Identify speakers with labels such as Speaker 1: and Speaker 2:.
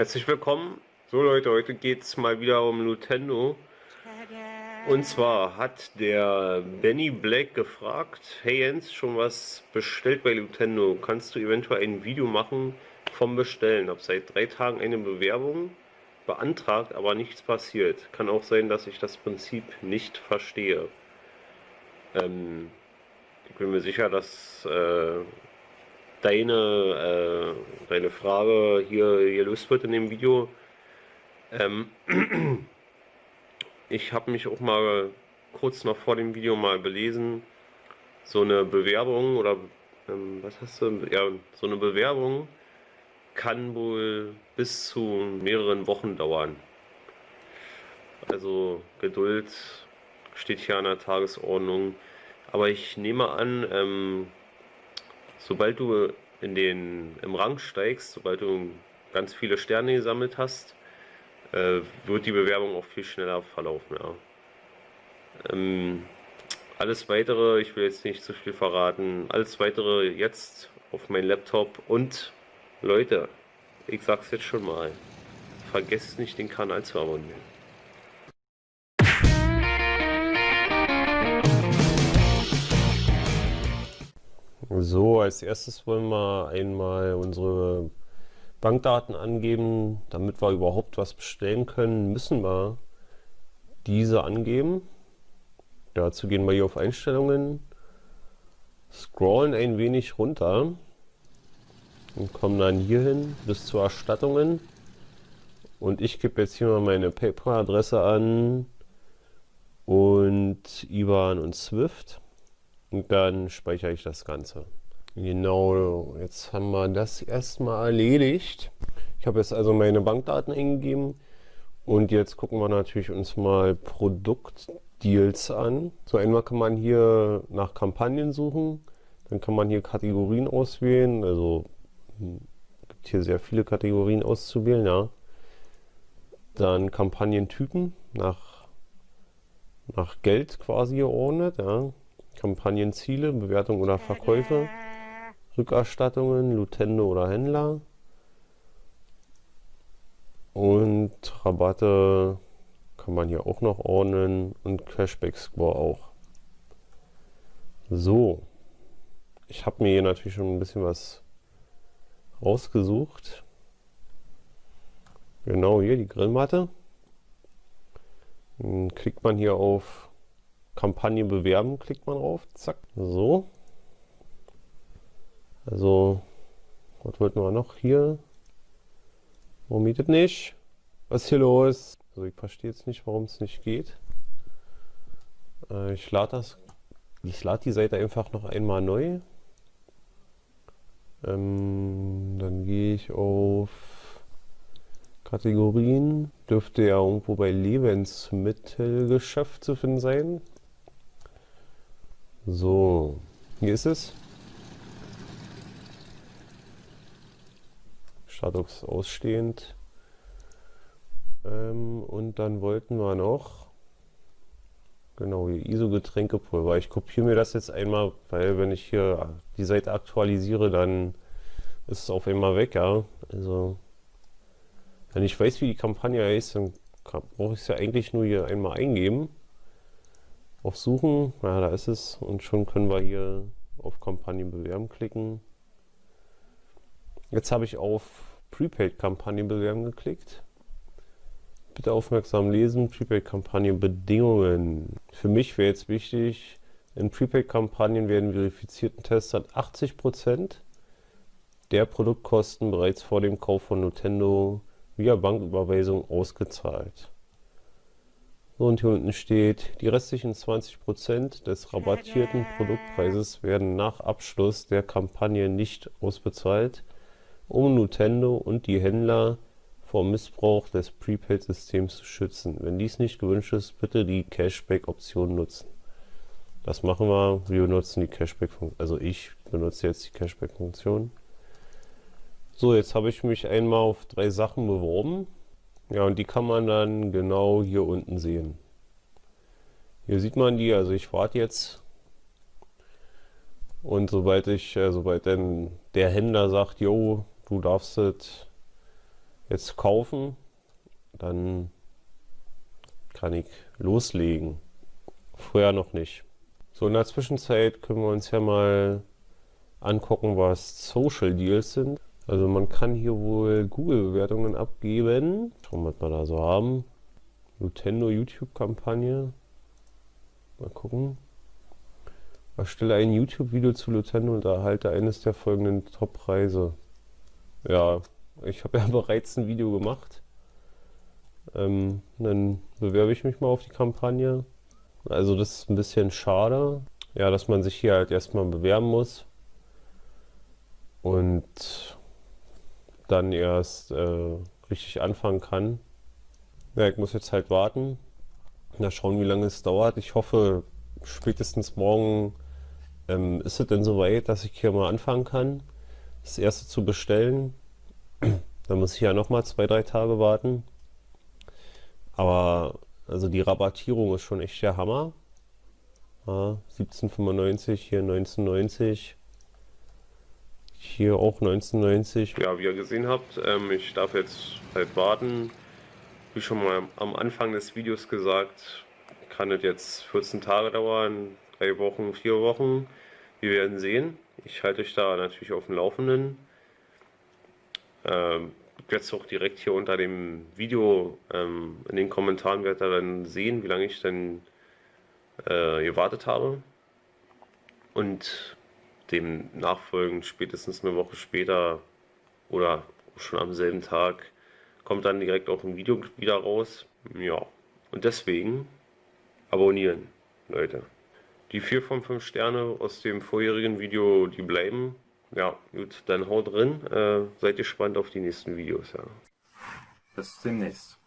Speaker 1: Herzlich willkommen. So Leute, heute geht es mal wieder um Nintendo. Und zwar hat der Benny Black gefragt, hey Jens, schon was bestellt bei Nintendo? Kannst du eventuell ein Video machen vom Bestellen? Hab seit drei Tagen eine Bewerbung beantragt, aber nichts passiert. Kann auch sein, dass ich das Prinzip nicht verstehe. Ähm, ich bin mir sicher, dass äh, deine, äh, deine Frage hier gelöst wird in dem Video. Ähm, ich habe mich auch mal kurz noch vor dem Video mal belesen. So eine Bewerbung oder ähm, was hast du? Ja, so eine Bewerbung kann wohl bis zu mehreren Wochen dauern. Also Geduld steht hier an der Tagesordnung. Aber ich nehme an, ähm, sobald du in den, im Rang steigst, sobald du ganz viele Sterne gesammelt hast, äh, wird die Bewerbung auch viel schneller verlaufen. Ja. Ähm, alles weitere, ich will jetzt nicht zu viel verraten, alles weitere jetzt auf mein Laptop und Leute, ich sag's jetzt schon mal, vergesst nicht den Kanal zu abonnieren. So, als erstes wollen wir einmal unsere Bankdaten angeben. Damit wir überhaupt was bestellen können, müssen wir diese angeben. Dazu gehen wir hier auf Einstellungen, scrollen ein wenig runter und kommen dann hier hin bis zu Erstattungen. Und ich gebe jetzt hier mal meine PayPal-Adresse an und IBAN und SWIFT. Und dann speichere ich das Ganze. Genau, jetzt haben wir das erstmal erledigt. Ich habe jetzt also meine Bankdaten eingegeben und jetzt gucken wir natürlich uns mal Produktdeals an. So einmal kann man hier nach Kampagnen suchen, dann kann man hier Kategorien auswählen, also hm, gibt hier sehr viele Kategorien auszuwählen, ja. Dann Kampagnentypen nach, nach Geld quasi geordnet, ja. Kampagnenziele, Bewertung oder Verkäufe, Rückerstattungen, Lutendo oder Händler und Rabatte kann man hier auch noch ordnen und Cashback Score auch. So, ich habe mir hier natürlich schon ein bisschen was rausgesucht. Genau hier die Grillmatte. Dann klickt man hier auf Kampagne bewerben, klickt man drauf, zack, so. Also, was wollten wir noch hier? Warum mietet nicht? Was ist hier los? Also ich verstehe jetzt nicht, warum es nicht geht. Äh, ich lade das, ich lade die Seite einfach noch einmal neu. Ähm, dann gehe ich auf Kategorien. Dürfte ja irgendwo bei Lebensmittelgeschäft zu finden sein. So, hier ist es. Status ausstehend. Ähm, und dann wollten wir noch, genau, hier ISO-Getränkepulver. Ich kopiere mir das jetzt einmal, weil wenn ich hier die Seite aktualisiere, dann ist es auf einmal weg, ja. Also, wenn ich weiß, wie die Kampagne heißt, dann brauche ich es ja eigentlich nur hier einmal eingeben auf Suchen, ja, da ist es und schon können wir hier auf Kampagnen bewerben klicken. Jetzt habe ich auf Prepaid Kampagnen bewerben geklickt. Bitte aufmerksam lesen, Prepaid Kampagnen Bedingungen. Für mich wäre jetzt wichtig, in Prepaid Kampagnen werden verifizierten Testern 80% der Produktkosten bereits vor dem Kauf von Nintendo via Banküberweisung ausgezahlt. So, und hier unten steht, die restlichen 20% des rabattierten Produktpreises werden nach Abschluss der Kampagne nicht ausbezahlt, um Nintendo und die Händler vor Missbrauch des Prepaid-Systems zu schützen. Wenn dies nicht gewünscht ist, bitte die Cashback-Option nutzen. Das machen wir. Wir benutzen die Cashback-Funktion. Also ich benutze jetzt die Cashback-Funktion. So, jetzt habe ich mich einmal auf drei Sachen beworben. Ja, und die kann man dann genau hier unten sehen. Hier sieht man die, also ich warte jetzt. Und sobald ich, äh, sobald dann der Händler sagt, jo, du darfst es jetzt kaufen, dann kann ich loslegen. Vorher noch nicht. So, in der Zwischenzeit können wir uns ja mal angucken, was Social Deals sind. Also man kann hier wohl Google-Bewertungen abgeben. Schauen wir, was wir da so haben. Nintendo YouTube-Kampagne. Mal gucken. Erstelle ein YouTube-Video zu Nintendo und erhalte eines der folgenden Top-Preise. Ja, ich habe ja bereits ein Video gemacht. Ähm, dann bewerbe ich mich mal auf die Kampagne. Also das ist ein bisschen schade. Ja, dass man sich hier halt erstmal bewerben muss. Und dann erst äh, richtig anfangen kann. Ja, ich muss jetzt halt warten. Na, schauen, wie lange es dauert. Ich hoffe, spätestens morgen ähm, ist es denn soweit, dass ich hier mal anfangen kann, das erste zu bestellen. Dann muss ich ja nochmal zwei, drei Tage warten. Aber also die Rabattierung ist schon echt der Hammer. Ja, 17,95, hier 19,90. Hier auch 1990. Ja, wie ihr gesehen habt, ähm, ich darf jetzt halt warten. Wie schon mal am Anfang des Videos gesagt, kann es jetzt 14 Tage dauern, drei Wochen, vier Wochen. Wir werden sehen. Ich halte euch da natürlich auf dem Laufenden. Ähm, jetzt auch direkt hier unter dem Video ähm, in den Kommentaren werdet ihr dann sehen, wie lange ich denn äh, gewartet habe. Und dem nachfolgend spätestens eine Woche später oder schon am selben Tag kommt dann direkt auch ein Video wieder raus. Ja, und deswegen abonnieren, Leute. Die 4 von 5 Sterne aus dem vorherigen Video, die bleiben. Ja, gut, dann haut drin. Äh, seid gespannt auf die nächsten Videos. Ja.
Speaker 2: Bis demnächst.